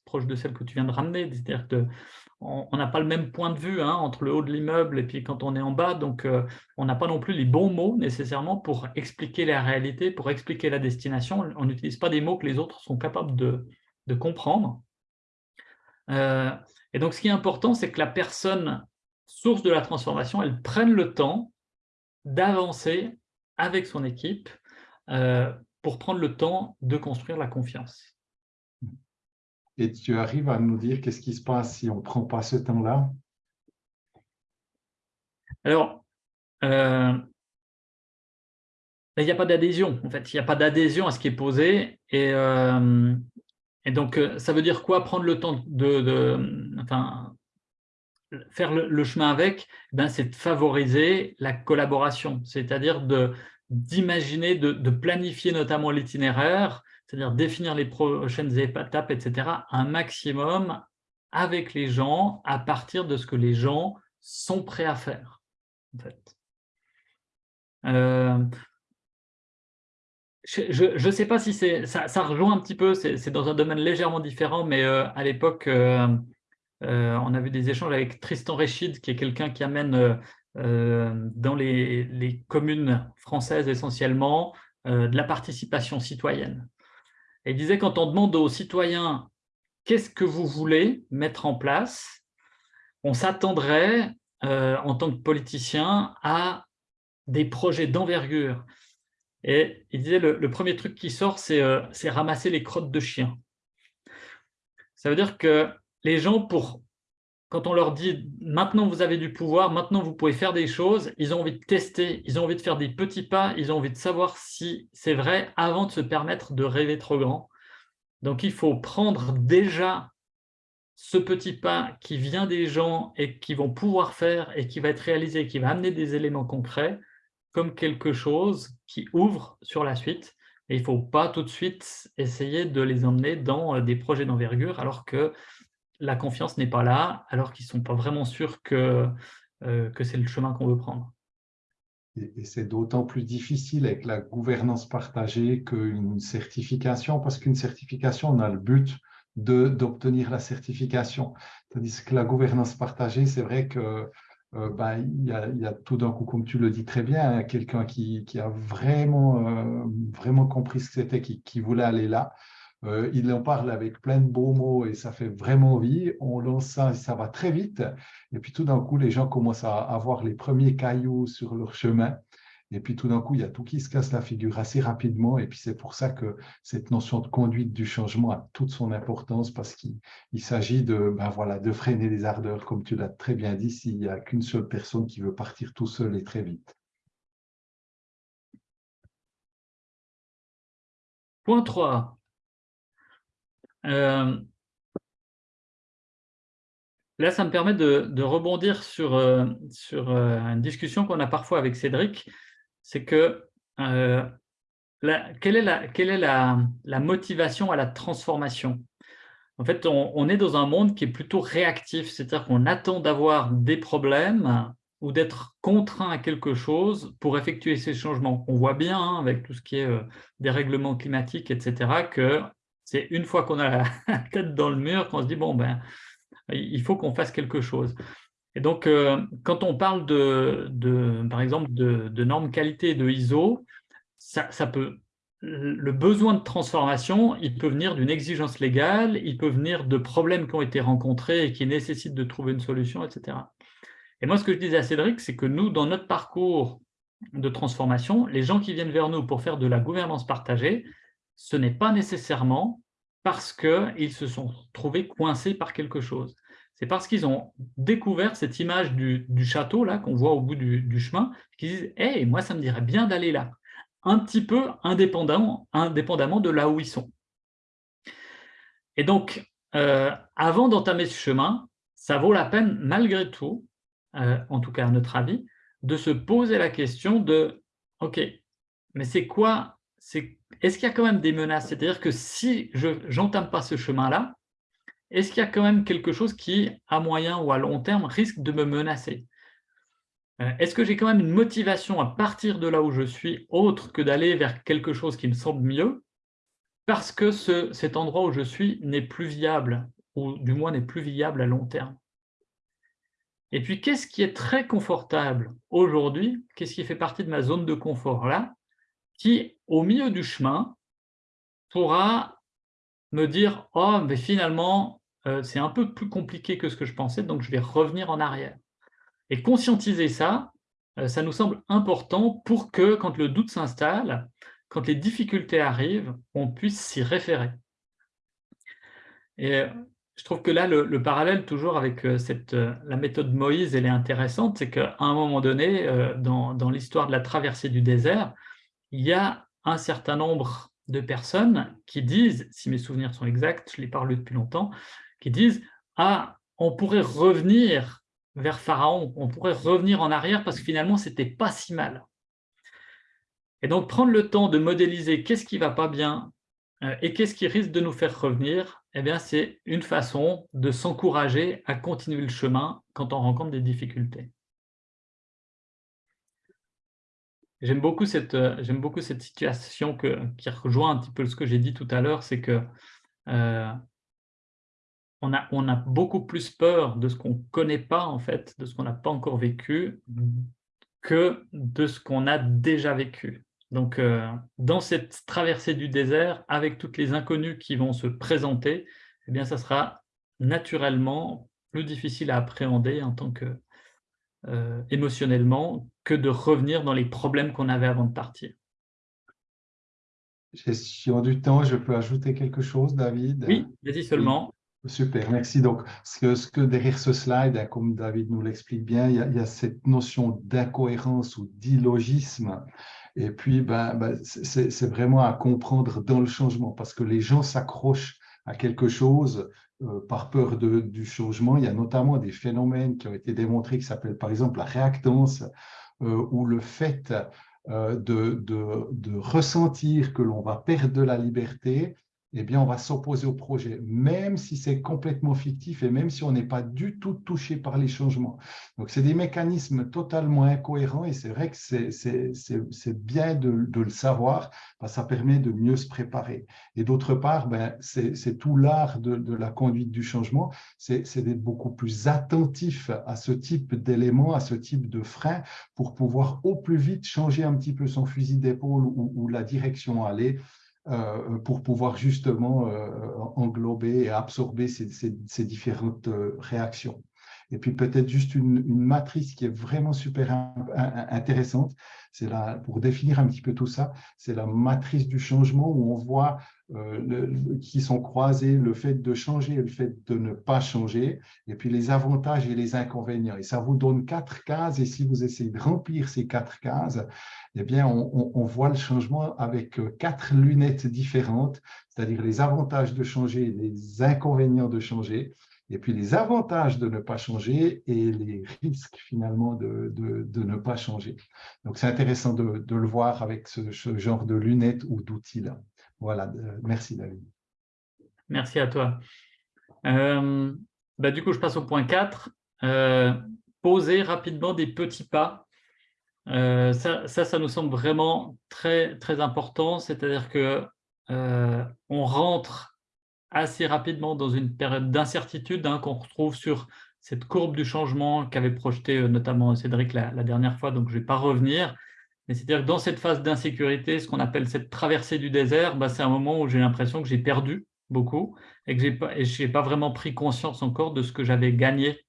proche de celle que tu viens de ramener. C'est-à-dire qu'on n'a pas le même point de vue hein, entre le haut de l'immeuble et puis quand on est en bas. Donc, euh, on n'a pas non plus les bons mots nécessairement pour expliquer la réalité, pour expliquer la destination. On n'utilise pas des mots que les autres sont capables de, de comprendre. Euh, et donc, ce qui est important, c'est que la personne source de la transformation, elle prenne le temps d'avancer avec son équipe euh, pour prendre le temps de construire la confiance. Et tu arrives à nous dire qu'est-ce qui se passe si on ne prend pas ce temps-là? Alors, euh, il n'y a pas d'adhésion, en fait. Il n'y a pas d'adhésion à ce qui est posé. Et, euh, et donc, euh, ça veut dire quoi Prendre le temps de, enfin, faire le, chemin avec, eh ben, c'est de favoriser la collaboration, c'est-à-dire d'imaginer, de, planifier notamment l'itinéraire, c'est-à-dire définir les prochaines étapes, etc., un maximum avec les gens à partir de ce que les gens sont prêts à faire. En fait. Euh, je ne sais pas si ça, ça, rejoint un petit peu, c'est dans un domaine légèrement différent, mais euh, à l'époque, euh, on a vu des échanges avec Tristan Réchid, qui est quelqu'un qui amène dans les, communes françaises essentiellement de la participation citoyenne. Il disait quand on demande aux citoyens qu'est-ce que vous voulez mettre en place, on s'attendrait en tant que politicien à des projets d'envergure. Et il disait, le, le premier truc qui sort, euh, c'est ramasser les crottes de chiens. Ça veut dire que les gens, pour, quand on leur dit « maintenant vous avez du pouvoir, maintenant vous pouvez faire des choses », ils ont envie de tester, ils ont envie de faire des petits pas, ils ont envie de savoir si c'est vrai avant de se permettre de rêver trop grand. Donc il faut prendre déjà ce petit pas qui vient des gens et qui vont pouvoir faire et qui va être réalisé, qui va amener des éléments concrets, comme quelque chose qui ouvre sur la suite. Et il ne faut pas tout de suite essayer de les emmener dans euh, des projets d'envergure alors que la confiance n'est pas là, alors qu'ils ne sont pas vraiment sûrs que, euh, que c'est le chemin qu'on veut prendre. Et, c'est d'autant plus difficile avec la gouvernance partagée qu'une certification, parce qu'une certification, on a le but d'obtenir la certification. Tandis que la gouvernance partagée, c'est vrai que euh, ben, il, y a, tout d'un coup, comme tu le dis très bien, quelqu'un qui, a vraiment, euh, vraiment compris ce que c'était, qui, voulait aller là. Euh, il en parle avec plein de beaux mots et ça fait vraiment envie. On lance ça, ça va très vite. Et puis tout d'un coup, les gens commencent à avoir les premiers cailloux sur leur chemin. Et puis tout d'un coup, il y a tout qui se casse la figure assez rapidement. Et puis c'est pour ça que cette notion de conduite du changement a toute son importance parce qu'il s'agit de, ben voilà, de freiner les ardeurs, comme tu l'as très bien dit, s'il n'y a qu'une seule personne qui veut partir tout seul et très vite. Point 3. Euh, là, ça me permet de, rebondir sur, euh, euh, une discussion qu'on a parfois avec Cédric c'est que quelle est, la, quelle est la, motivation à la transformation? En fait, on, est dans un monde qui est plutôt réactif, c'est-à-dire qu'on attend d'avoir des problèmes ou d'être contraint à quelque chose pour effectuer ces changements. On voit bien, hein, avec tout ce qui est euh, dérèglement climatique, etc., que c'est une fois qu'on a la tête dans le mur qu'on se dit, bon, ben, il faut qu'on fasse quelque chose. Et donc, euh, quand on parle, de, par exemple, de, normes qualité de ISO, ça, peut, le besoin de transformation, il peut venir d'une exigence légale, il peut venir de problèmes qui ont été rencontrés et qui nécessitent de trouver une solution, etc. Et moi, ce que je disais à Cédric, c'est que nous, dans notre parcours de transformation, les gens qui viennent vers nous pour faire de la gouvernance partagée, ce n'est pas nécessairement parce qu'ils se sont trouvés coincés par quelque chose c'est parce qu'ils ont découvert cette image du, château là qu'on voit au bout du, chemin, qu'ils disent hey, moi ça me dirait bien d'aller là », un petit peu indépendamment, indépendamment de là où ils sont. Et donc, euh, avant d'entamer ce chemin, ça vaut la peine, malgré tout, euh, en tout cas à notre avis, de se poser la question de « Ok, mais c'est quoi Est-ce qu'il y a quand même des menaces? C'est-à-dire que si je n'entame pas ce chemin-là, est-ce qu'il y a quand même quelque chose qui, à moyen ou à long terme, risque de me menacer? Euh, Est-ce que j'ai quand même une motivation à partir de là où je suis, autre que d'aller vers quelque chose qui me semble mieux, parce que cet endroit où je suis n'est plus viable, ou du moins n'est plus viable à long terme? Et puis, qu'est-ce qui est très confortable aujourd'hui? Qu'est-ce qui fait partie de ma zone de confort là Qui, au milieu du chemin, pourra me dire « Oh, mais finalement, euh, c'est un peu plus compliqué que ce que je pensais, donc je vais revenir en arrière. Et conscientiser ça, euh, ça nous semble important pour que, quand le doute s'installe, quand les difficultés arrivent, on puisse s'y référer. Et euh, je trouve que là, le, parallèle toujours avec cette, la méthode Moïse, elle est intéressante, c'est qu'à un moment donné, dans, dans l'histoire de la traversée du désert, il y a un certain nombre de personnes qui disent, si mes souvenirs sont exacts, je l'ai parlé depuis longtemps, qui disent « Ah, on pourrait revenir vers Pharaon, on pourrait revenir en arrière parce que finalement, c'était pas si mal. » Et donc, prendre le temps de modéliser qu'est-ce qui va pas bien euh, et qu'est-ce qui risque de nous faire revenir, eh bien, c'est une façon de s'encourager à continuer le chemin quand on rencontre des difficultés. J'aime beaucoup, cette, euh, beaucoup cette situation que, qui rejoint un petit peu ce que j'ai dit tout à l'heure, c'est que euh, on, a, on a beaucoup plus peur de ce qu'on ne connaît pas, en fait, de ce qu'on n'a pas encore vécu, que de ce qu'on a déjà vécu. Donc, euh, dans cette traversée du désert, avec toutes les inconnues qui vont se présenter, eh bien, ça sera naturellement plus difficile à appréhender en tant que, euh, émotionnellement que de revenir dans les problèmes qu'on avait avant de partir. Gestion du temps, je peux ajouter quelque chose, David? Oui, vas-y seulement. Super, merci. Donc, ce que, ce que derrière ce slide, hein, comme David nous l'explique bien, il y, a, cette notion d'incohérence ou d'illogisme. Et puis, ben, ben c'est vraiment à comprendre dans le changement, parce que les gens s'accrochent à quelque chose par peur du changement. Il y a notamment des phénomènes qui ont été démontrés qui s'appellent par exemple la réactance euh, ou le fait euh, de, de, de, ressentir que l'on va perdre de la liberté eh bien, on va s'opposer au projet, même si c'est complètement fictif et même si on n'est pas du tout touché par les changements. Donc, c'est des mécanismes totalement incohérents et c'est vrai que c'est bien de, le savoir, que ça permet de mieux se préparer. Et d'autre part, ben, c'est tout l'art de, la conduite du changement, c'est d'être beaucoup plus attentif à ce type d'éléments, à ce type de freins pour pouvoir au plus vite changer un petit peu son fusil d'épaule ou, ou la direction à aller pour pouvoir justement euh, englober et absorber ces, différentes euh, réactions. Et puis peut-être juste une, matrice qui est vraiment super intéressante, c'est pour définir un petit peu tout ça, c'est la matrice du changement où on voit euh, qui sont croisés, le fait de changer et le fait de ne pas changer, et puis les avantages et les inconvénients. Et ça vous donne quatre cases, et si vous essayez de remplir ces quatre cases, eh bien, on, voit le changement avec euh, quatre lunettes différentes, c'est-à-dire les avantages de changer les inconvénients de changer, et puis les avantages de ne pas changer et les risques finalement de, de, ne pas changer. Donc, c'est intéressant de, de, le voir avec ce, genre de lunettes ou d'outils-là. Voilà, euh, merci David. Merci à toi. Euh, bah, du coup, je passe au point 4. Euh, poser rapidement des petits pas. ça, ça, nous semble vraiment très, très important. C'est-à-dire que on rentre assez rapidement dans une période d'incertitude hein, qu'on retrouve sur cette courbe du changement qu'avait projeté notamment Cédric la, dernière fois, donc je ne vais pas revenir c'est-à-dire que dans cette phase d'insécurité, ce qu'on appelle cette traversée du désert, bah, c'est un moment où j'ai l'impression que j'ai perdu beaucoup et que je n'ai pas, vraiment pris conscience encore de ce que j'avais gagné.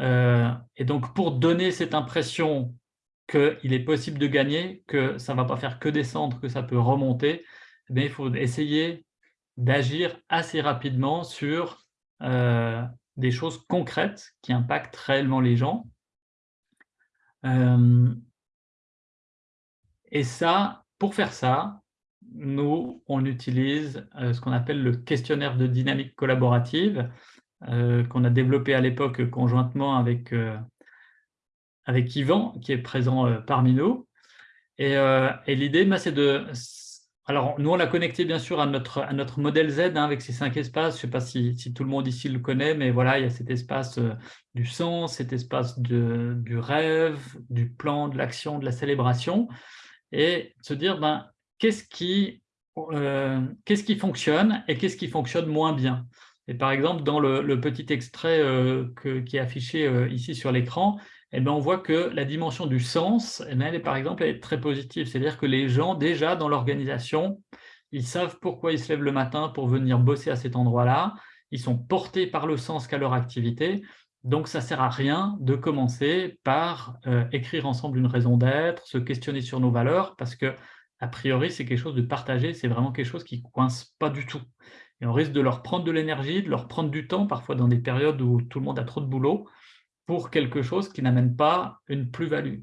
Euh, et donc, pour donner cette impression qu'il est possible de gagner, que ça ne va pas faire que descendre, que ça peut remonter, eh il faut essayer d'agir assez rapidement sur euh, des choses concrètes qui impactent réellement les gens. Euh, et ça, pour faire ça, nous, on utilise euh, ce qu'on appelle le questionnaire de dynamique collaborative, qu'on a développé à l'époque conjointement avec, avec Yvan, qui est présent parmi nous. Et, l'idée, bah, c'est de... Alors, nous, on l'a connecté bien sûr à notre, à notre modèle Z hein, avec ces cinq espaces. Je ne sais pas si, tout le monde ici le connaît, mais voilà, il y a cet espace du sens, cet espace du rêve, du plan, de l'action, de la célébration et se dire ben, qu'est-ce qui, euh, qu'est-ce qui fonctionne et qu'est-ce qui fonctionne moins bien? Et par exemple, dans le, petit extrait euh, qui est affiché euh, ici sur l'écran, eh ben, on voit que la dimension du sens, eh ben, elle est par exemple est très positive. C'est-à-dire que les gens, déjà dans l'organisation, ils savent pourquoi ils se lèvent le matin pour venir bosser à cet endroit-là. Ils sont portés par le sens qu'a leur activité. Donc, ça ne sert à rien de commencer par euh, écrire ensemble une raison d'être, se questionner sur nos valeurs, parce que, a priori, c'est quelque chose de partagé, c'est vraiment quelque chose qui ne coince pas du tout. Et on risque de leur prendre de l'énergie, de leur prendre du temps, parfois dans des périodes où tout le monde a trop de boulot, pour quelque chose qui n'amène pas une plus-value.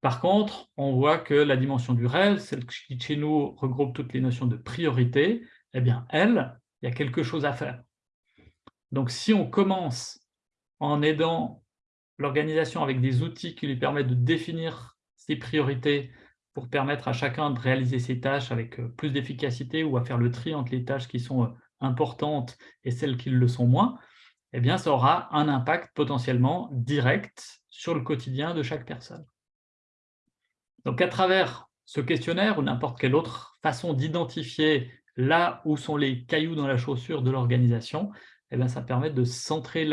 Par contre, on voit que la dimension du rêve, celle qui chez nous regroupe toutes les notions de priorité, eh bien, elle, il y a quelque chose à faire. Donc, si on commence en aidant l'organisation avec des outils qui lui permettent de définir ses priorités pour permettre à chacun de réaliser ses tâches avec euh, plus d'efficacité ou à faire le tri entre les tâches qui sont euh, importantes et celles qui le sont moins, eh bien, ça aura un impact potentiellement direct sur le quotidien de chaque personne. Donc, à travers ce questionnaire ou n'importe quelle autre façon d'identifier là où sont les cailloux dans la chaussure de l'organisation, eh ça permet de centrer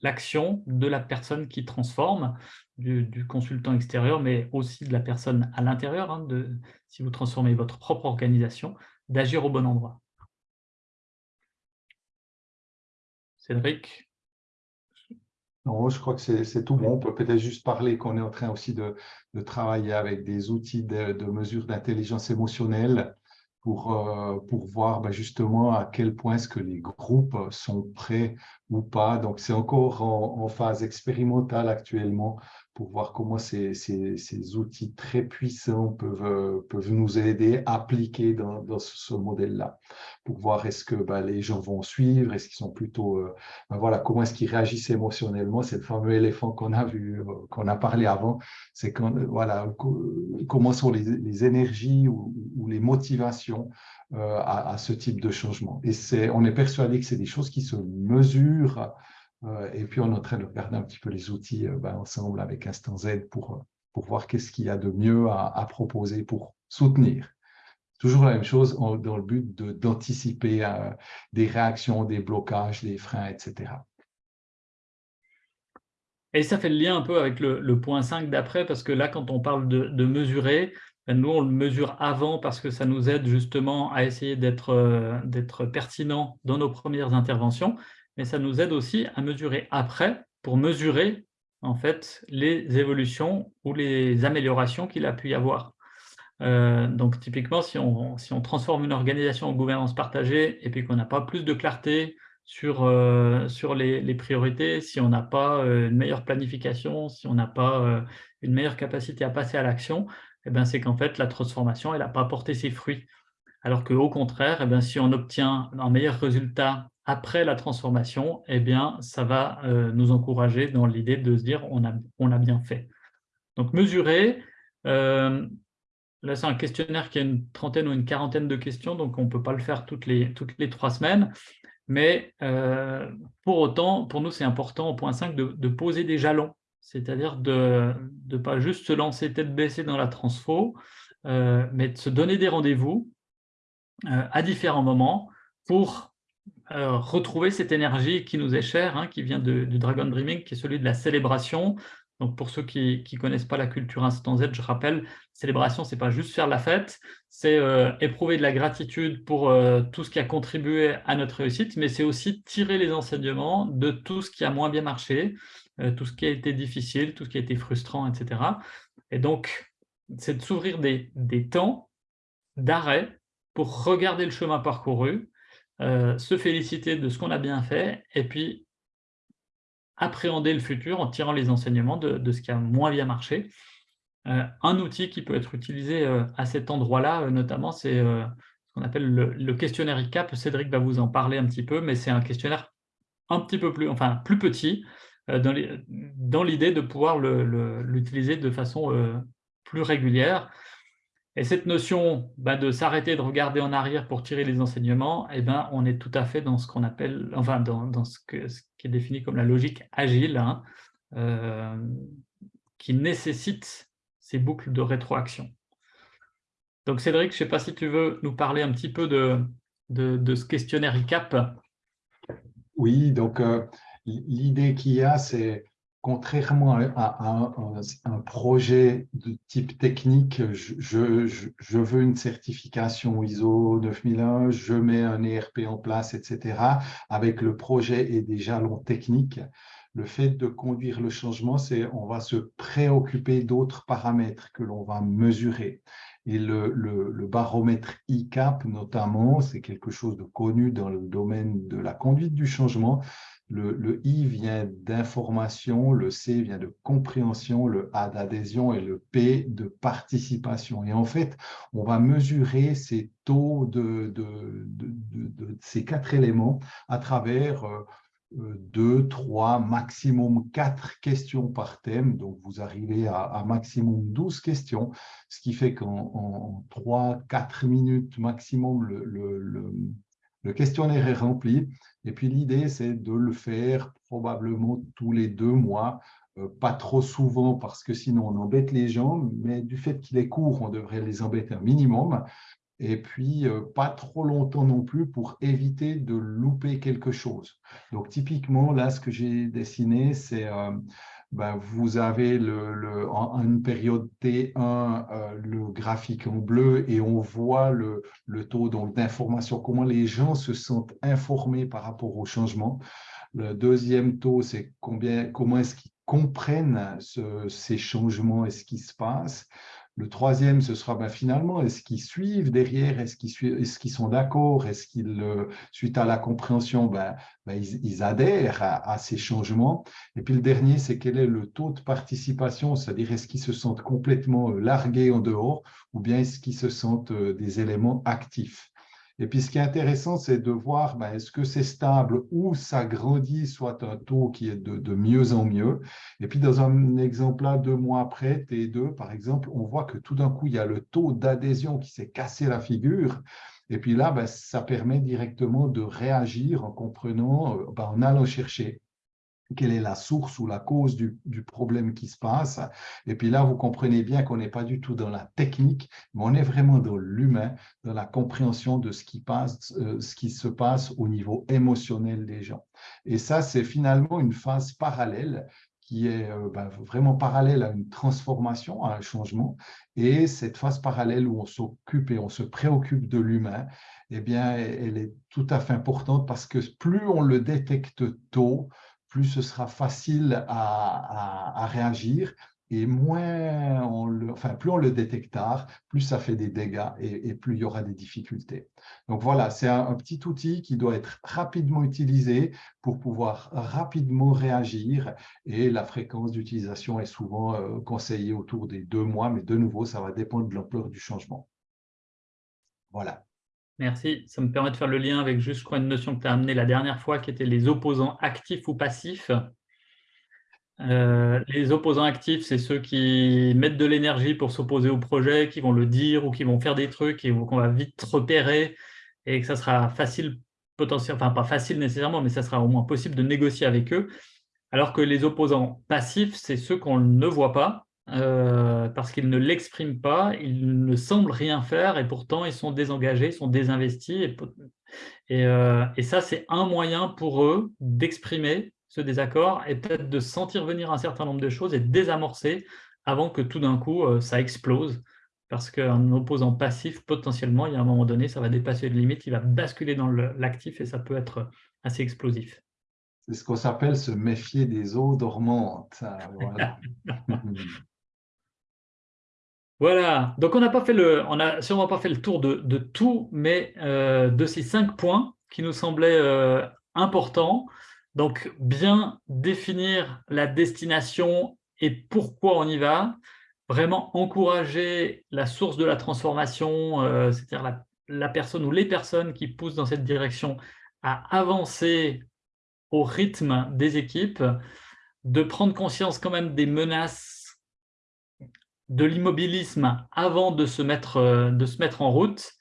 l'action de la personne qui transforme, du, consultant extérieur, mais aussi de la personne à l'intérieur, hein, si vous transformez votre propre organisation, d'agir au bon endroit. Non, je crois que c'est tout bon. On peut peut-être juste parler qu'on est en train aussi de, travailler avec des outils de, de mesure d'intelligence émotionnelle pour, euh, pour voir ben, justement à quel point est-ce que les groupes sont prêts ou pas. Donc, c'est encore en, phase expérimentale actuellement pour voir comment ces, ces, outils très puissants peuvent, peuvent nous aider à appliquer dans, dans ce, modèle-là, pour voir est-ce que ben, les gens vont suivre, est-ce qu'ils sont plutôt, ben, voilà, comment est-ce qu'ils réagissent émotionnellement, c'est le fameux éléphant qu'on a vu, euh, qu'on a parlé avant, c'est quand, voilà, comment sont les, les énergies ou, ou, les motivations à, à, ce type de changement. Et c'est, on est persuadé que c'est des choses qui se mesurent euh, et puis, on est en train de regarder un petit peu les outils euh, ben, ensemble avec Instant Z pour, euh, pour voir qu'est-ce qu'il y a de mieux à, proposer pour soutenir. Toujours la même chose dans le but d'anticiper des réactions, des blocages, des freins, etc. Et ça fait le lien un peu avec le, point 5 d'après, parce que là, quand on parle de, mesurer, nous, on le mesure avant parce que ça nous aide justement à essayer d'être pertinent dans nos premières interventions mais ça nous aide aussi à mesurer après pour mesurer en fait les évolutions ou les améliorations qu'il a pu y avoir. Euh, donc typiquement, si on, transforme une organisation en gouvernance partagée et puis qu'on n'a pas plus de clarté sur, euh, les, priorités, si on n'a pas euh, une meilleure planification, si on n'a pas une meilleure capacité à passer à l'action, eh ben, c'est qu'en fait la transformation n'a pas porté ses fruits. Alors qu'au contraire, eh ben, si on obtient un meilleur résultat après la transformation, eh bien, ça va euh, nous encourager dans l'idée de se dire on a, on a bien fait. Donc, mesurer, euh, là, c'est un questionnaire qui a une trentaine ou une quarantaine de questions, donc on ne peut pas le faire toutes les, toutes les trois semaines. Mais euh, pour autant, pour nous, c'est important au point 5 de, poser des jalons, c'est-à-dire de ne pas juste se lancer tête baissée dans la transfo, mais de se donner des rendez-vous à différents moments pour euh, retrouver cette énergie qui nous est chère, hein, qui vient du Dragon Dreaming, qui est celui de la célébration. Donc pour ceux qui ne connaissent pas la culture Instant Z, je rappelle, célébration, ce n'est pas juste faire la fête, c'est euh, éprouver de la gratitude pour euh, tout ce qui a contribué à notre réussite, mais c'est aussi tirer les enseignements de tout ce qui a moins bien marché, tout ce qui a été difficile, tout ce qui a été frustrant, etc. Et donc, c'est de s'ouvrir des, des temps d'arrêt pour regarder le chemin parcouru, euh, se féliciter de ce qu'on a bien fait et puis appréhender le futur en tirant les enseignements de, ce qui a moins bien marché. Euh, un outil qui peut être utilisé euh, à cet endroit-là, notamment, c'est ce qu'on appelle le, questionnaire ICAP. Cédric va vous en parler un petit peu, mais c'est un questionnaire un petit peu plus, enfin, plus petit, dans l'idée de pouvoir l'utiliser de façon plus régulière. Et cette notion bah, de s'arrêter de regarder en arrière pour tirer les enseignements, eh ben, on est tout à fait dans ce qu'on appelle, enfin dans, ce, qui est défini comme la logique agile, hein, euh, qui nécessite ces boucles de rétroaction. Donc Cédric, je ne sais pas si tu veux nous parler un petit peu de, ce questionnaire ICAP. Oui, donc euh, l'idée qu'il y a, c'est contrairement à, un, projet de type technique, je, veux une certification ISO 9001, je mets un ERP en place, etc. Avec le projet et des jalons techniques, le fait de conduire le changement, c'est on va se préoccuper d'autres paramètres que l'on va mesurer. Et le, le, baromètre ICAP, notamment, c'est quelque chose de connu dans le domaine de la conduite du changement Le, I vient d'information, le C vient de compréhension, le A d'adhésion et le P de participation. Et en fait, on va mesurer ces taux de, ces quatre éléments à travers euh, deux, trois, maximum quatre questions par thème. Donc, vous arrivez à, maximum 12 questions, ce qui fait qu'en trois, quatre minutes maximum, le questionnaire est rempli. Et puis l'idée, c'est de le faire probablement tous les deux mois, euh, pas trop souvent parce que sinon on embête les gens, mais du fait qu'il est court, on devrait les embêter un minimum. Et puis, euh, pas trop longtemps non plus pour éviter de louper quelque chose. Donc, typiquement, là, ce que j'ai dessiné, c'est euh, ben, vous avez le, en une période T1 euh, le graphique en bleu et on voit le, taux d'information, comment les gens se sentent informés par rapport au changement. Le deuxième taux, c'est comment est-ce qu'ils comprennent ces changements et ce qui se passe. Le troisième, ce sera ben, finalement, est-ce qu'ils suivent derrière, est-ce qu'ils sont d'accord, est-ce qu'ils, euh, suite à la compréhension, ben, ben, ils, adhèrent à, ces changements? Et puis le dernier, c'est quel est le taux de participation, c'est-à-dire est-ce qu'ils se sentent complètement euh, largués en dehors ou bien est-ce qu'ils se sentent euh, des éléments actifs? Et puis, ce qui est intéressant, c'est de voir ben, est-ce que c'est stable ou ça grandit, soit un taux qui est de, mieux en mieux. Et puis, dans un exemple là, deux mois après, T2, par exemple, on voit que tout d'un coup, il y a le taux d'adhésion qui s'est cassé la figure. Et puis là, ben, ça permet directement de réagir en comprenant, euh, ben, en allant chercher quelle est la source ou la cause du, problème qui se passe. Et puis là, vous comprenez bien qu'on n'est pas du tout dans la technique, mais on est vraiment dans l'humain, dans la compréhension de ce qui, passe, euh, ce qui se passe au niveau émotionnel des gens. Et ça, c'est finalement une phase parallèle qui est euh, ben, vraiment parallèle à une transformation, à un changement. Et cette phase parallèle où on s'occupe et on se préoccupe de l'humain, eh bien, elle est tout à fait importante parce que plus on le détecte tôt, plus ce sera facile à, réagir et plus on le détecte tard, plus ça fait des dégâts et, plus il y aura des difficultés. Donc voilà, c'est un, petit outil qui doit être rapidement utilisé pour pouvoir rapidement réagir et la fréquence d'utilisation est souvent euh, conseillée autour des deux mois, mais de nouveau, ça va dépendre de l'ampleur du changement. Voilà. Merci. Ça me permet de faire le lien avec juste, une notion que tu as amenée la dernière fois, qui était les opposants actifs ou passifs. Euh, les opposants actifs, c'est ceux qui mettent de l'énergie pour s'opposer au projet, qui vont le dire ou qui vont faire des trucs et qu'on va vite repérer et que ça sera facile, potentiellement, enfin pas facile nécessairement, mais ça sera au moins possible de négocier avec eux. Alors que les opposants passifs, c'est ceux qu'on ne voit pas, euh, parce qu'ils ne l'expriment pas, ils ne semblent rien faire et pourtant ils sont désengagés, ils sont désinvestis. Et, euh, et, ça, c'est un moyen pour eux d'exprimer ce désaccord et peut-être de sentir venir un certain nombre de choses et désamorcer avant que tout d'un coup euh, ça explose. Parce qu'un opposant passif, potentiellement, il y a un moment donné, ça va dépasser une limite, il va basculer dans l'actif et ça peut être assez explosif. C'est ce qu'on s'appelle se méfier des eaux dormantes. Voilà. Voilà, donc on n'a a sûrement pas fait le tour de, tout, mais euh, de ces cinq points qui nous semblaient euh, importants. Donc, bien définir la destination et pourquoi on y va. Vraiment encourager la source de la transformation, euh, c'est-à-dire la, personne ou les personnes qui poussent dans cette direction à avancer au rythme des équipes, de prendre conscience quand même des menaces de l'immobilisme avant de se, mettre, euh, de se mettre en route,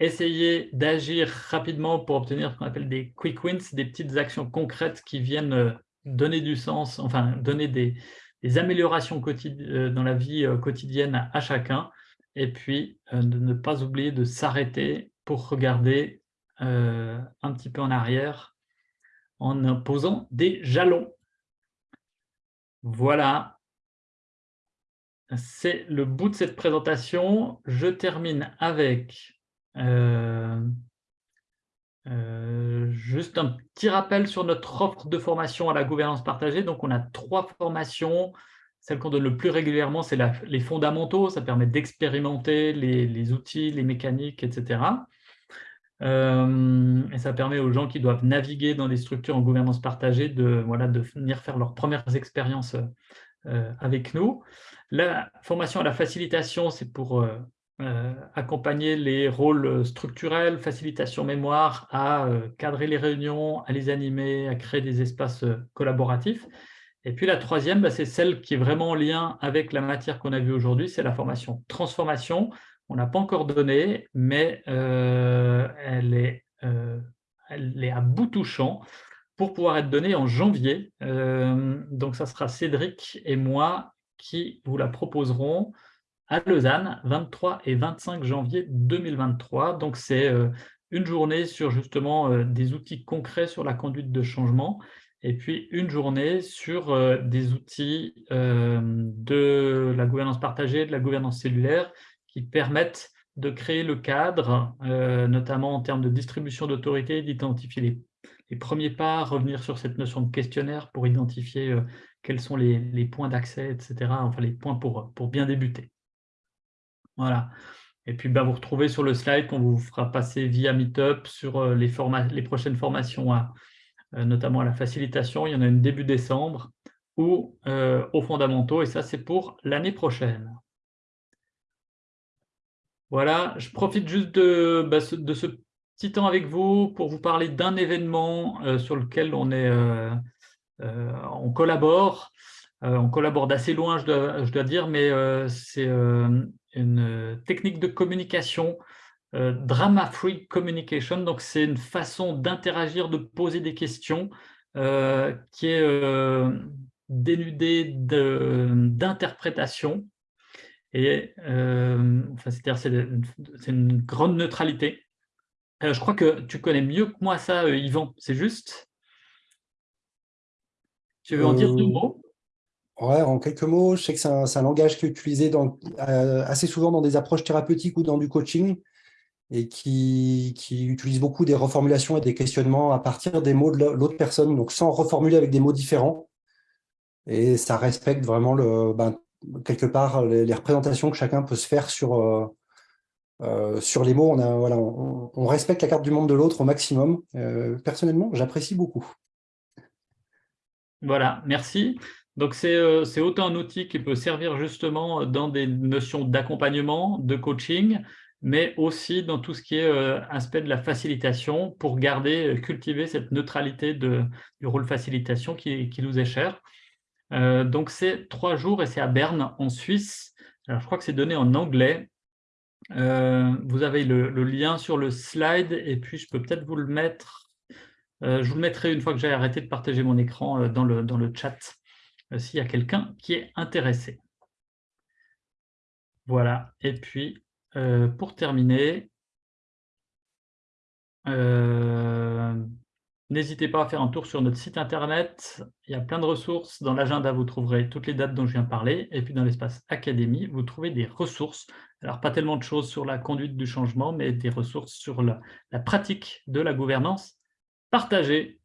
essayer d'agir rapidement pour obtenir ce qu'on appelle des quick wins, des petites actions concrètes qui viennent euh, donner du sens, enfin donner des, améliorations euh, dans la vie quotidienne à chacun, et puis de ne pas oublier de s'arrêter pour regarder un petit peu en arrière en posant des jalons. Voilà, c'est le bout de cette présentation. Je termine avec euh, euh, juste un petit rappel sur notre offre de formation à la gouvernance partagée. Donc, on a trois formations. Celle qu'on donne le plus régulièrement, c'est les fondamentaux. Ça permet d'expérimenter les, outils, les mécaniques, etc. et ça permet aux gens qui doivent naviguer dans des structures en gouvernance partagée de venir faire leurs premières expériences avec nous. La formation à la facilitation, c'est pour euh, accompagner les rôles structurels, facilitation mémoire, à euh, cadrer les réunions, à les animer, à créer des espaces euh, collaboratifs. Et puis la troisième, bah, c'est celle qui est vraiment en lien avec la matière qu'on a vue aujourd'hui, c'est la formation transformation. On n'a pas encore donné, mais elle, est, elle est à bout touchant pour pouvoir être donnée en janvier. donc ça sera Cédric et moi qui vous la proposerons à Lausanne, 23 et 25 janvier 2023. Donc, c'est euh, une journée sur justement euh, des outils concrets sur la conduite de changement et puis une journée sur euh, des outils de la gouvernance partagée, de la gouvernance cellulaire qui permettent de créer le cadre, notamment en termes de distribution d'autorité, d'identifier les, premiers pas, revenir sur cette notion de questionnaire pour identifier quels sont les, points d'accès, etc., enfin les points pour, pour bien débuter. Voilà. Et puis, bah, vous retrouvez sur le slide qu'on vous fera passer via Meetup sur euh, les, les prochaines formations, euh, notamment à la facilitation. Il y en a une début décembre ou euh, aux fondamentaux, et ça, c'est pour l'année prochaine. Voilà, je profite juste de, bah, de, ce petit temps avec vous pour vous parler d'un événement sur lequel on, est, on collabore. on collabore d'assez loin, je dois, dire, mais c'est une euh, technique de communication, euh, drama-free communication. Donc, c'est une façon d'interagir, de poser des questions euh, qui est dénudée d'interprétation. Et enfin, c'est-à-dire c'est une, grande neutralité. je crois que tu connais mieux que moi ça, Yvan, c'est juste? Tu veux en dire deux mots? Ouais, en quelques mots, je sais que c'est un, langage qui est utilisé dans, euh, assez souvent dans des approches thérapeutiques ou dans du coaching et qui, utilise beaucoup des reformulations et des questionnements à partir des mots de l'autre personne, donc sans reformuler avec des mots différents. Et ça respecte vraiment, le, ben, quelque part, les, représentations que chacun peut se faire sur, euh, euh, sur les mots. On, a, voilà, on, respecte la carte du monde de l'autre au maximum. personnellement, j'apprécie beaucoup. Voilà, merci. Donc, euh, c'est autant un outil qui peut servir justement dans des notions d'accompagnement, de coaching, mais aussi dans tout ce qui est euh, aspect de la facilitation pour garder, euh, cultiver cette neutralité du rôle facilitation qui, qui nous est cher. donc, c'est trois jours et c'est à Berne, en Suisse. Alors, je crois que c'est donné en anglais. vous avez le, lien sur le slide et puis je peux peut-être vous le mettre. Je vous le mettrai une fois que j'ai arrêté de partager mon écran dans, le, dans le chat. Euh, s'il y a quelqu'un qui est intéressé. Voilà, et puis euh, pour terminer, euh, n'hésitez pas à faire un tour sur notre site internet, il y a plein de ressources, dans l'agenda vous trouverez toutes les dates dont je viens de parler, et puis dans l'espace académie, vous trouvez des ressources, alors pas tellement de choses sur la conduite du changement, mais des ressources sur la pratique de la gouvernance partagée.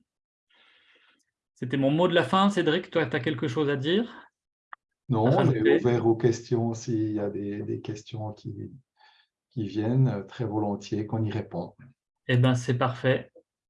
C'était mon mot de la fin. Cédric, toi, tu as quelque chose à dire? Non, on est ouvert aux questions. S'il y a des, questions qui, qui viennent, très volontiers qu'on y répond. Eh bien, c'est parfait.